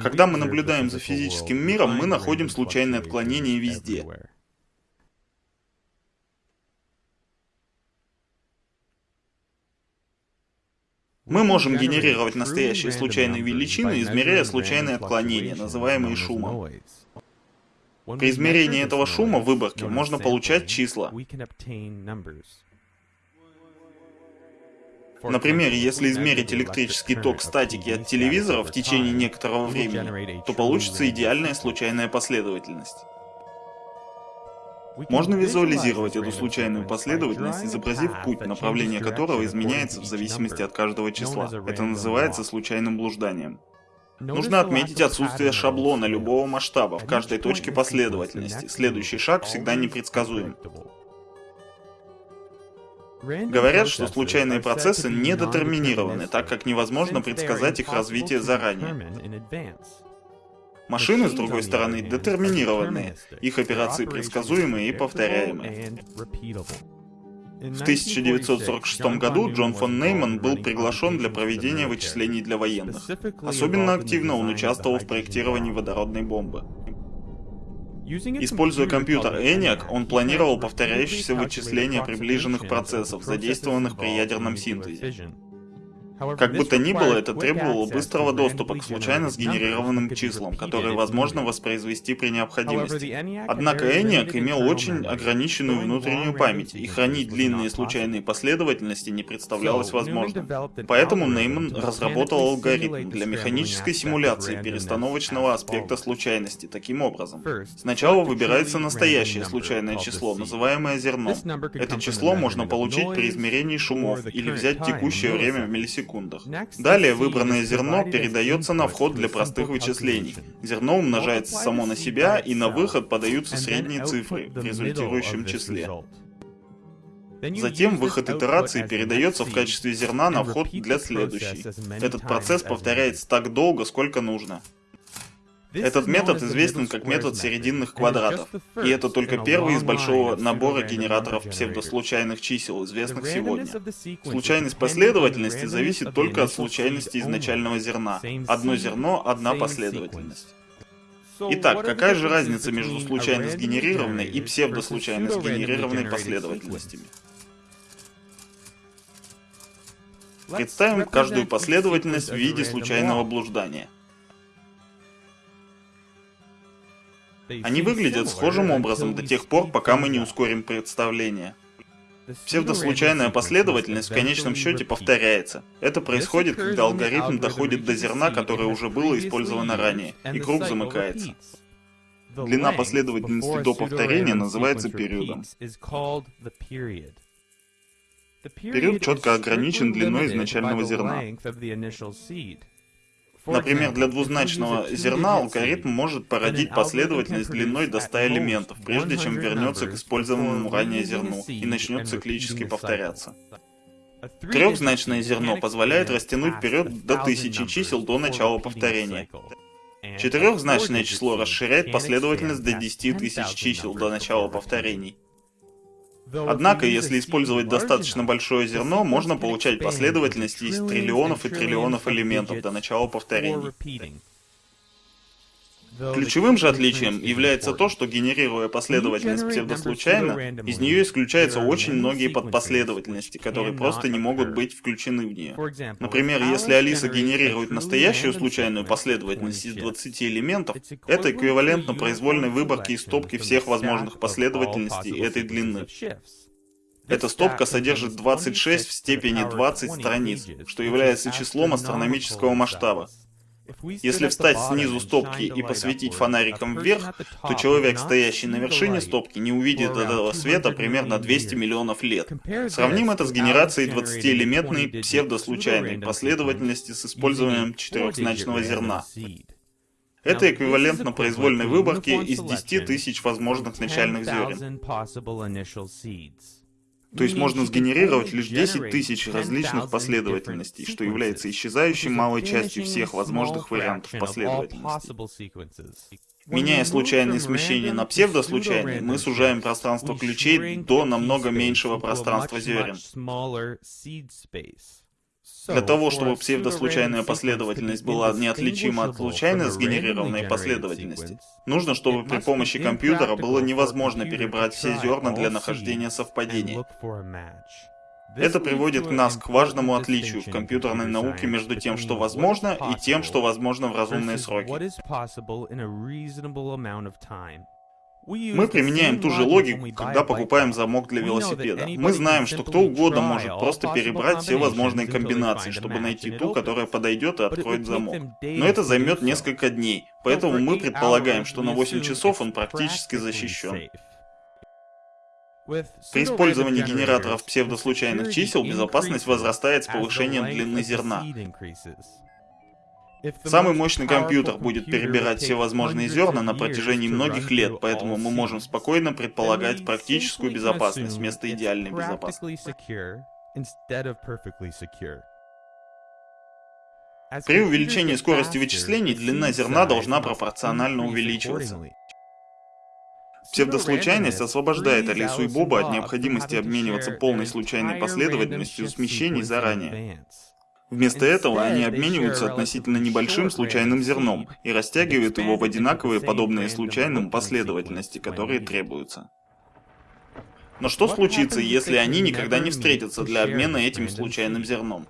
Когда мы наблюдаем за физическим миром, мы находим случайные отклонения везде. Мы можем генерировать настоящие случайные величины, измеряя случайные отклонения, называемые шумом. При измерении этого шума в выборке можно получать числа. Например, если измерить электрический ток статики от телевизора в течение некоторого времени, то получится идеальная случайная последовательность. Можно визуализировать эту случайную последовательность, изобразив путь, направление которого изменяется в зависимости от каждого числа. Это называется случайным блужданием. Нужно отметить отсутствие шаблона любого масштаба в каждой точке последовательности. Следующий шаг всегда непредсказуем. Говорят, что случайные процессы не детерминированы, так как невозможно предсказать их развитие заранее. Машины, с другой стороны, детерминированные. Их операции предсказуемые и повторяемые. В 1946 году Джон фон Нейман был приглашен для проведения вычислений для военных. Особенно активно он участвовал в проектировании водородной бомбы. Используя компьютер ENIAC, он планировал повторяющиеся вычисления приближенных процессов, задействованных при ядерном синтезе. Как бы то ни было, это требовало быстрого доступа к случайно сгенерированным числам, которые возможно воспроизвести при необходимости. Однако ENIAC имел очень ограниченную внутреннюю память, и хранить длинные случайные последовательности не представлялось возможным. Поэтому Нейман разработал алгоритм для механической симуляции перестановочного аспекта случайности таким образом. Сначала выбирается настоящее случайное число, называемое зерно. Это число можно получить при измерении шумов или взять текущее время в миллисекунд секундах. Далее выбранное зерно передается на вход для простых вычислений. Зерно умножается само на себя, и на выход подаются средние цифры в результирующем числе. Затем выход итерации передается в качестве зерна на вход для следующей. Этот процесс повторяется так долго, сколько нужно. Этот метод известен как метод серединных квадратов, и это только первый из большого набора генераторов псевдослучайных чисел, известных сегодня. Случайность последовательности зависит только от случайности изначального зерна. Одно зерно — одна последовательность. Итак, какая же разница между случайно сгенерированной и псевдослучайно сгенерированной последовательностями? Представим каждую последовательность в виде случайного блуждания. Они выглядят схожим образом до тех пор, пока мы не ускорим представление. Псевдослучайная последовательность в конечном счете повторяется. Это происходит, когда алгоритм доходит до зерна, которое уже было использовано ранее, и круг замыкается. Длина последовательности до повторения называется периодом. Период четко ограничен длиной изначального зерна. Например, для двузначного зерна алгоритм может породить последовательность длиной до 100 элементов, прежде чем вернется к использованному ранее зерну и начнет циклически повторяться. Трехзначное зерно позволяет растянуть вперед до тысячи чисел до начала повторения. Четырехзначное число расширяет последовательность до 10 тысяч чисел до начала повторений. Однако, если использовать достаточно большое зерно, можно получать последовательности из триллионов и триллионов элементов до начала повторений. Ключевым же отличием является то, что генерируя последовательность псевдослучайно, из нее исключаются очень многие подпоследовательности, которые просто не могут быть включены в нее. Например, если Алиса генерирует настоящую случайную последовательность из 20 элементов, это эквивалентно произвольной выборке из стопки всех возможных последовательностей этой длины. Эта стопка содержит 26 в степени 20 страниц, что является числом астрономического масштаба. Если встать снизу стопки и посветить фонариком вверх, то человек, стоящий на вершине стопки, не увидит этого света примерно 200 миллионов лет. Сравним это с генерацией 20-элементной псевдослучайной последовательности с использованием четырехзначного зерна. Это эквивалентно произвольной выборке из 10 тысяч возможных начальных зерен. То есть можно сгенерировать лишь 10 тысяч различных последовательностей, что является исчезающей малой частью всех возможных вариантов последовательностей. Меняя случайные смещения на псевдослучайные, мы сужаем пространство ключей до намного меньшего пространства зерен. Для того, чтобы псевдослучайная последовательность была неотличима от случайно сгенерированной последовательности, нужно, чтобы при помощи компьютера было невозможно перебрать все зерна для нахождения совпадения. Это приводит нас к важному отличию в компьютерной науке между тем, что возможно, и тем, что возможно в разумные сроки. Мы применяем ту же логику, когда покупаем замок для велосипеда. Мы знаем, что кто угодно может просто перебрать все возможные комбинации, чтобы найти ту, которая подойдет и откроет замок. Но это займет несколько дней, поэтому мы предполагаем, что на 8 часов он практически защищен. При использовании генераторов псевдослучайных чисел безопасность возрастает с повышением длины зерна. Самый мощный компьютер будет перебирать все возможные зерна на протяжении многих лет, поэтому мы можем спокойно предполагать практическую безопасность вместо идеальной безопасности. При увеличении скорости вычислений длина зерна должна пропорционально увеличиваться. Псевдослучайность освобождает Алису и Боба от необходимости обмениваться полной случайной последовательностью смещений заранее. Вместо этого они обмениваются относительно небольшим случайным зерном и растягивают его в одинаковые подобные случайным последовательности, которые требуются. Но что случится, если они никогда не встретятся для обмена этим случайным зерном?